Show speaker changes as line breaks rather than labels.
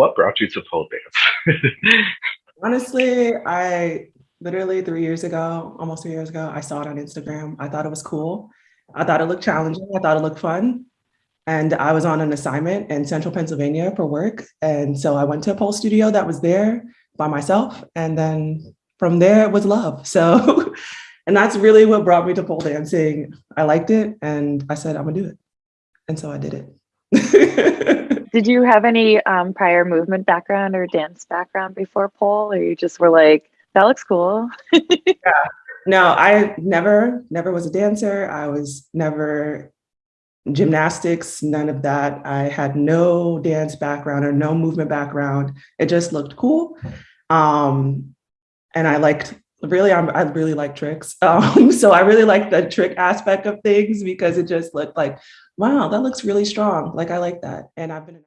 what brought you to pole dance?
Honestly, I literally three years ago, almost three years ago, I saw it on Instagram. I thought it was cool. I thought it looked challenging. I thought it looked fun. And I was on an assignment in central Pennsylvania for work. And so I went to a pole studio that was there by myself. And then from there it was love. So, and that's really what brought me to pole dancing. I liked it and I said, I'm gonna do it. And so I did it.
did you have any um, prior movement background or dance background before pole or you just were like, that looks cool?
yeah. No, I never, never was a dancer. I was never gymnastics, none of that. I had no dance background or no movement background. It just looked cool. Um, and I liked, really, I'm, i really like tricks. Um, so I really like the trick aspect of things because it just looked like, wow, that looks really strong. Like I like that. And I've been